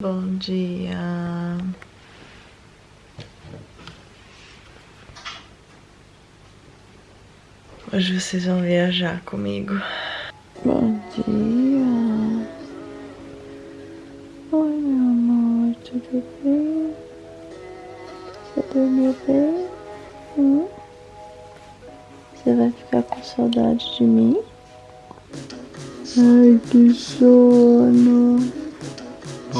Bom dia. Hoje vocês vão viajar comigo. Bom dia. Oi, meu amor, tudo bem? Você dormiu bem? Hum? Você vai ficar com saudade de mim? Ai, que sono.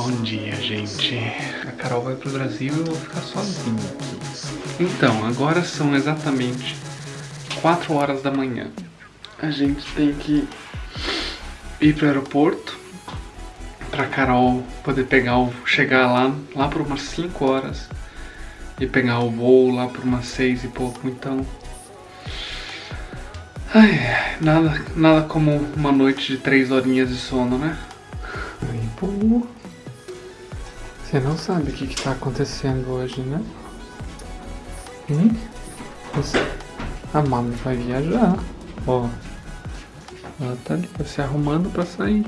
Bom dia, gente. A Carol vai pro Brasil e eu vou ficar sozinho. Então, agora são exatamente 4 horas da manhã. A gente tem que ir pro aeroporto pra Carol poder pegar o chegar lá lá por umas 5 horas e pegar o voo lá por umas 6 e pouco. Então, ai, nada nada como uma noite de 3 horinhas de sono, né? Ai, pô. Você não sabe o que está acontecendo hoje, né? Hum? Você... A mami vai viajar. Ó. Ela tá ali se arrumando pra sair.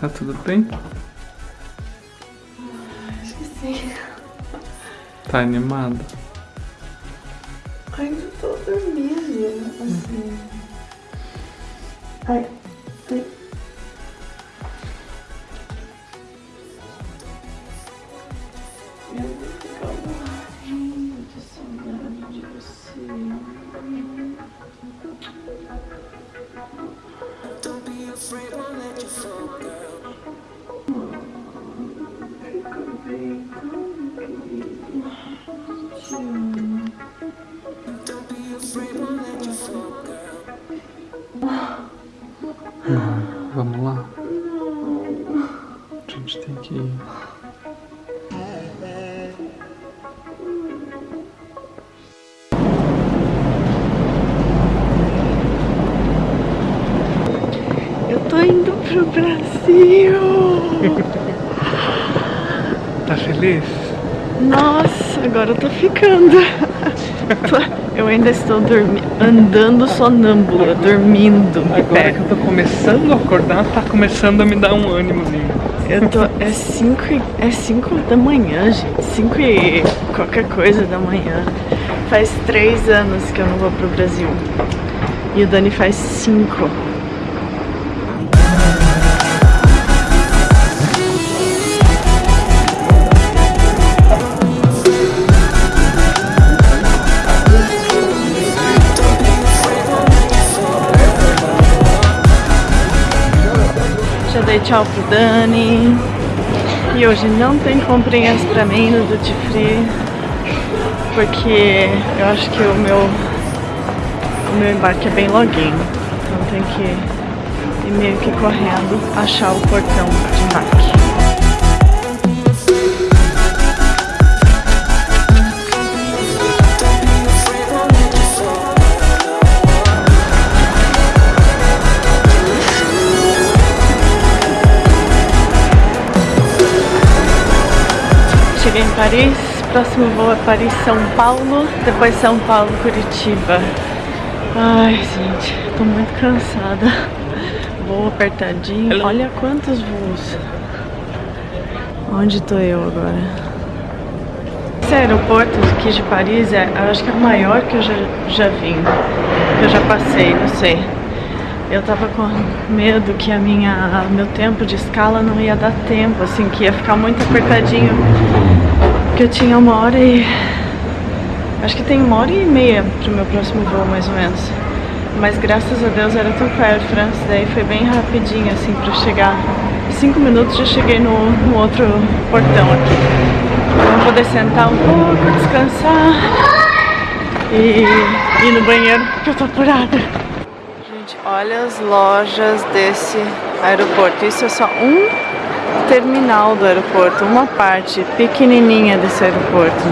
Tá tudo bem? Esqueci. Tá animada? Ainda tô dormindo, assim. Ai, ai. Vamos lá? A gente tem que ir. Eu tô indo pro Brasil. Tá feliz? Nossa, agora eu tô ficando. Eu ainda estou andando sonâmbula, dormindo. Agora que eu tô começando a acordar, tá começando a me dar um ânimozinho. Eu tô. É 5 é cinco da manhã, gente. 5 e qualquer coisa da manhã. Faz 3 anos que eu não vou pro Brasil. E o Dani faz 5. tchau pro Dani. E hoje não tem comprinhas pra mim no Duty Free. Porque eu acho que o meu, o meu embarque é bem login. Então tem que ir meio que correndo achar o portão de embarque. Paris, próximo voo é Paris-São Paulo, depois São Paulo-Curitiba. Ai, gente, tô muito cansada. Voo apertadinho. Olha quantos voos. Onde tô eu agora? Esse aeroporto aqui de Paris é, acho que é o maior que eu já, já vim, que eu já passei, não sei. Eu tava com medo que a minha, meu tempo de escala não ia dar tempo, assim, que ia ficar muito apertadinho. Porque eu tinha uma hora e. Acho que tem uma hora e meia pro meu próximo voo, mais ou menos. Mas graças a Deus era tudo com a Air France, daí foi bem rapidinho, assim, pra chegar. Cinco minutos já cheguei no, no outro portão aqui. Então poder sentar um pouco, descansar e ir no banheiro, porque eu tô apurada. Gente, olha as lojas desse aeroporto. Isso é só um terminal do aeroporto, uma parte pequenininha desse aeroporto.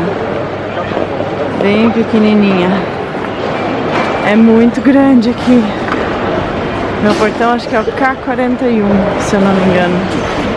Bem pequenininha. É muito grande aqui. Meu portão acho que é o K41, se eu não me engano.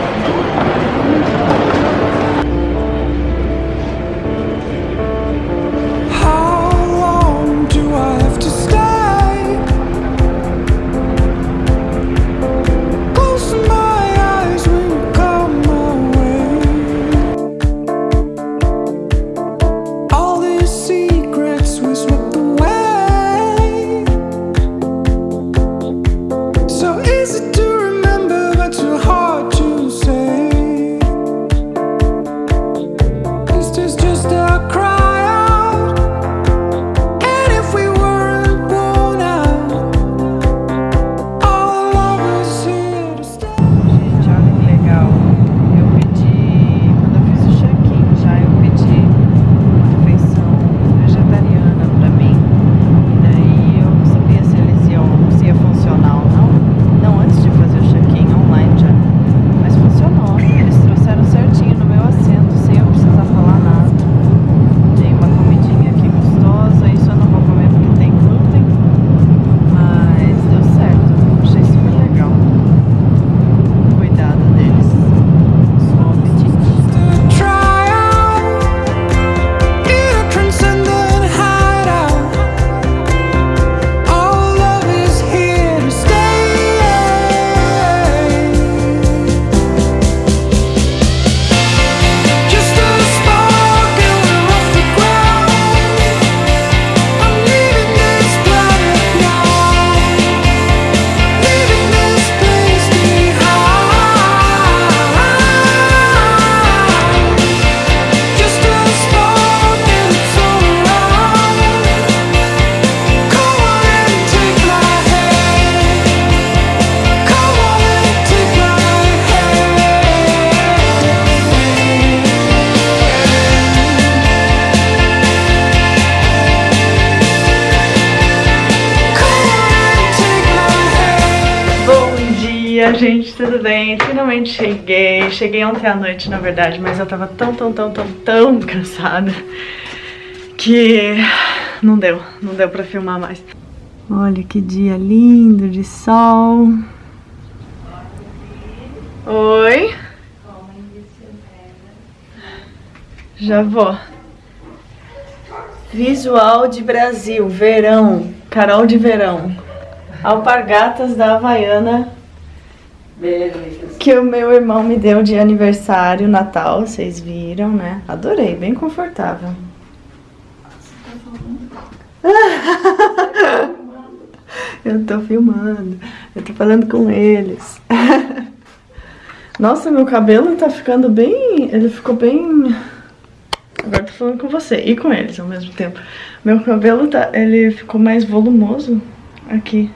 Gente, tudo bem? Finalmente cheguei. Cheguei ontem à noite, na verdade, mas eu tava tão, tão, tão, tão, tão cansada que não deu, não deu pra filmar mais. Olha que dia lindo de sol. Oi. Já vou. Visual de Brasil, verão, Carol de verão. Alpargatas da Havaiana que o meu irmão me deu de aniversário, Natal, vocês viram, né? Adorei, bem confortável. Eu tô filmando, eu tô falando com eles. Nossa, meu cabelo tá ficando bem... Ele ficou bem... Agora tô falando com você e com eles ao mesmo tempo. Meu cabelo tá... Ele ficou mais volumoso aqui.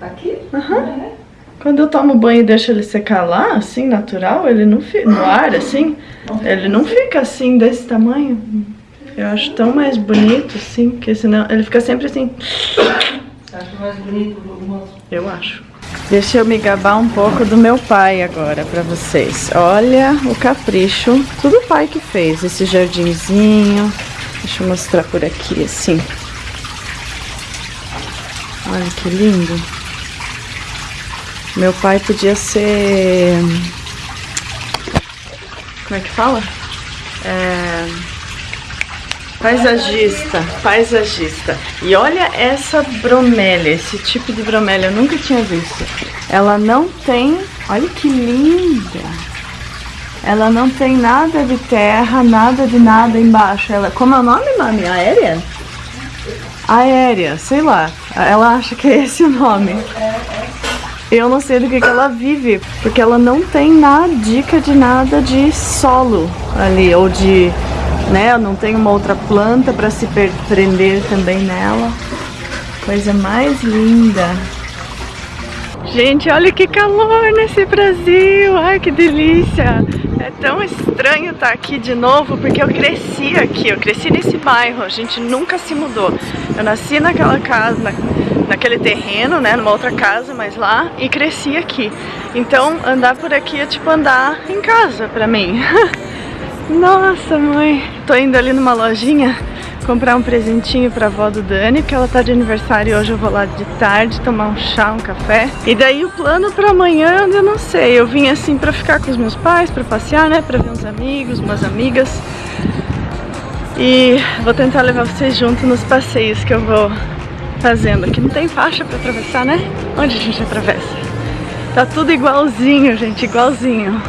Aqui? Aham. Uhum. Quando eu tomo banho e deixo ele secar lá, assim, natural, ele não fica... No ar, assim, ele não fica assim, desse tamanho. Eu acho tão mais bonito, assim, porque senão ele fica sempre assim... Acha mais bonito? Eu acho. Deixa eu me gabar um pouco do meu pai agora pra vocês. Olha o capricho. Tudo o pai que fez. Esse jardinzinho. Deixa eu mostrar por aqui, assim. Olha que lindo. Meu pai podia ser... Como é que fala? É... Paisagista, paisagista. E olha essa bromélia, esse tipo de bromélia, eu nunca tinha visto. Ela não tem, olha que linda. Ela não tem nada de terra, nada de nada embaixo. Ela, como é o nome, mami? Aérea? Aérea, sei lá. Ela acha que é esse o nome. Eu não sei do que, que ela vive, porque ela não tem nada, dica de nada de solo ali, ou de né? Não tem uma outra planta para se prender também nela. Coisa mais linda. Gente, olha que calor nesse Brasil. Ai, que delícia. É tão estranho estar aqui de novo, porque eu cresci aqui, eu cresci nesse bairro, a gente nunca se mudou. Eu nasci naquela casa, na, naquele terreno, né, numa outra casa, mas lá, e cresci aqui. Então, andar por aqui é tipo andar em casa pra mim. Nossa, mãe. Tô indo ali numa lojinha comprar um presentinho pra avó do Dani, que ela tá de aniversário hoje, eu vou lá de tarde tomar um chá, um café. E daí o plano pra amanhã, eu não sei, eu vim assim pra ficar com os meus pais, pra passear, né, pra ver uns amigos, umas amigas. E vou tentar levar vocês junto nos passeios que eu vou fazendo. Aqui não tem faixa pra atravessar, né? Onde a gente atravessa? Tá tudo igualzinho, gente, igualzinho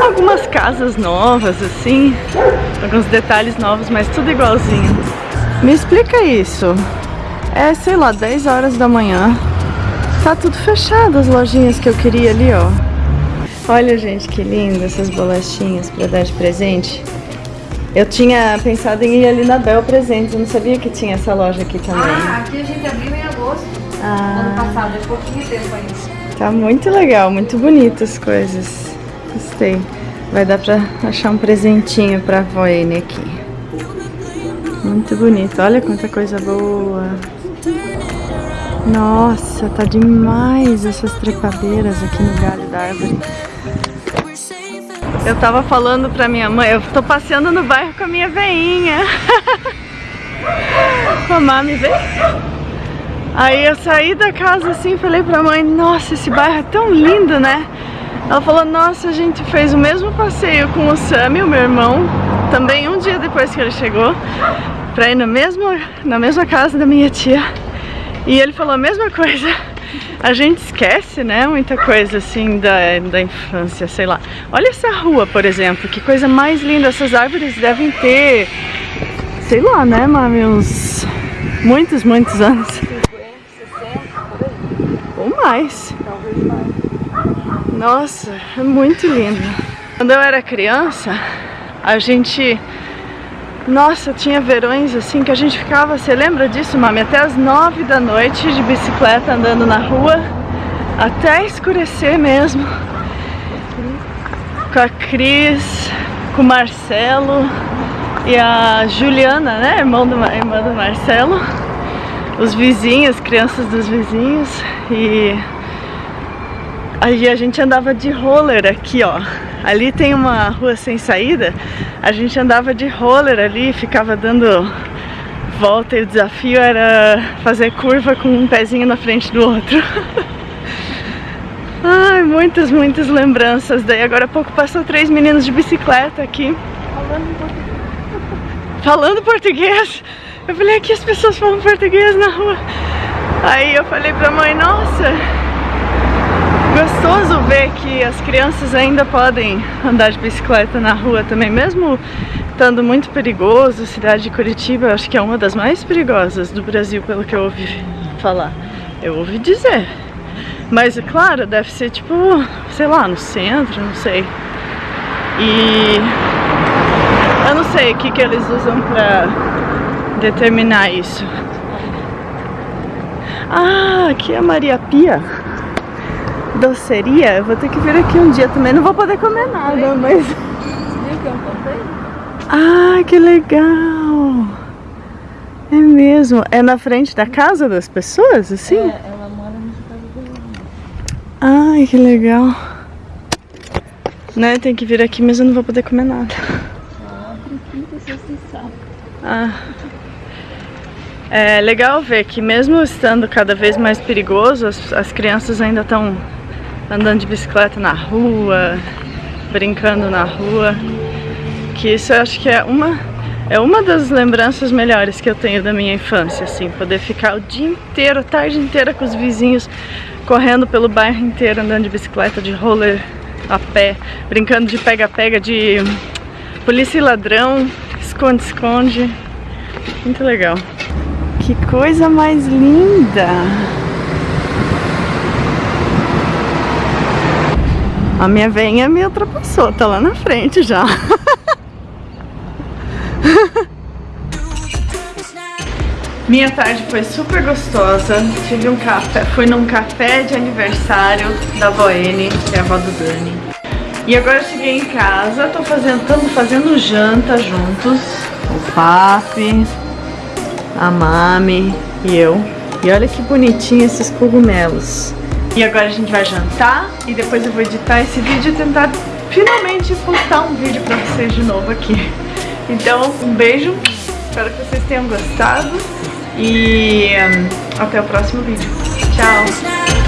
algumas casas novas, assim, alguns detalhes novos, mas tudo igualzinho. Me explica isso. É, sei lá, 10 horas da manhã. Tá tudo fechado as lojinhas que eu queria ali, ó. Olha, gente, que lindo essas bolachinhas pra dar de presente. Eu tinha pensado em ir ali na Bel Presentes, eu não sabia que tinha essa loja aqui também. Ah, aqui a gente abriu em agosto, Ah. ano passado, é pouquinho tempo ainda. Tá muito legal, muito bonito as coisas. Gostei. Vai dar pra achar um presentinho pra Voene aqui. Muito bonito. Olha quanta coisa boa. Nossa, tá demais essas trepadeiras aqui no galho da árvore. Eu tava falando pra minha mãe, eu tô passeando no bairro com a minha veinha. a mami veio. Aí eu saí da casa assim, falei pra mãe, nossa, esse bairro é tão lindo, né? Ela falou, nossa, a gente fez o mesmo passeio com o Sami, o meu irmão, também um dia depois que ele chegou, pra ir no mesmo, na mesma casa da minha tia. E ele falou a mesma coisa. A gente esquece, né, muita coisa assim da, da infância, sei lá. Olha essa rua, por exemplo, que coisa mais linda. Essas árvores devem ter, sei lá, né, mami, uns muitos, muitos anos. 50, 60, por aí. Ou mais. Mais. Nossa, é muito lindo. Quando eu era criança, a gente... Nossa, tinha verões assim que a gente ficava, você lembra disso, mami? Até as nove da noite de bicicleta andando na rua, até escurecer mesmo. Com a Cris, com o Marcelo e a Juliana, né? Irmão do, irmã do Marcelo. Os vizinhos, crianças dos vizinhos. E Aí a gente andava de roller aqui, ó. Ali tem uma rua sem saída. A gente andava de roller ali, ficava dando volta e o desafio era fazer curva com um pezinho na frente do outro. Ai, muitas, muitas lembranças. Daí agora há pouco passou três meninos de bicicleta aqui. Falando português. Falando português. Eu falei, aqui as pessoas falam português na rua. Aí eu falei pra mãe, nossa, gostoso ver que as crianças ainda podem andar de bicicleta na rua também, mesmo estando muito perigoso. A cidade de Curitiba acho que é uma das mais perigosas do Brasil, pelo que eu ouvi falar. Eu ouvi dizer. Mas, claro, deve ser tipo, sei lá, no centro, não sei. E eu não sei o que, que eles usam pra determinar isso. Ah, aqui é Maria Pia. Doceria. Eu vou ter que vir aqui um dia também. Não vou poder comer nada, mas... Viu que eu? Ah, que legal! É mesmo? É na frente da casa das pessoas, assim? É, ela mora nessa casa dele. Ai, que legal. Né, tem que vir aqui, mas eu não vou poder comer nada. Ah. É legal ver que mesmo estando cada vez mais perigoso, as, as crianças ainda estão andando de bicicleta na rua, brincando na rua. Que isso eu acho que é uma, é uma das lembranças melhores que eu tenho da minha infância, assim, poder ficar o dia inteiro, a tarde inteira com os vizinhos, correndo pelo bairro inteiro, andando de bicicleta, de roller, a pé, brincando de pega-pega, de polícia e ladrão, esconde-esconde. Muito legal. Que coisa mais linda! A minha venha me ultrapassou, tá lá na frente já. Minha tarde foi super gostosa. Tive um café, fui num café de aniversário da Boene, que é a avó do Dani. E agora cheguei em casa, tô fazendo, estamos fazendo janta juntos. O Papi, a Mami e eu. E olha que bonitinho esses cogumelos. E agora a gente vai jantar e depois eu vou editar esse vídeo e tentar finalmente postar um vídeo pra vocês de novo aqui. Então, um beijo, espero que vocês tenham gostado e hum, até o próximo vídeo. Tchau!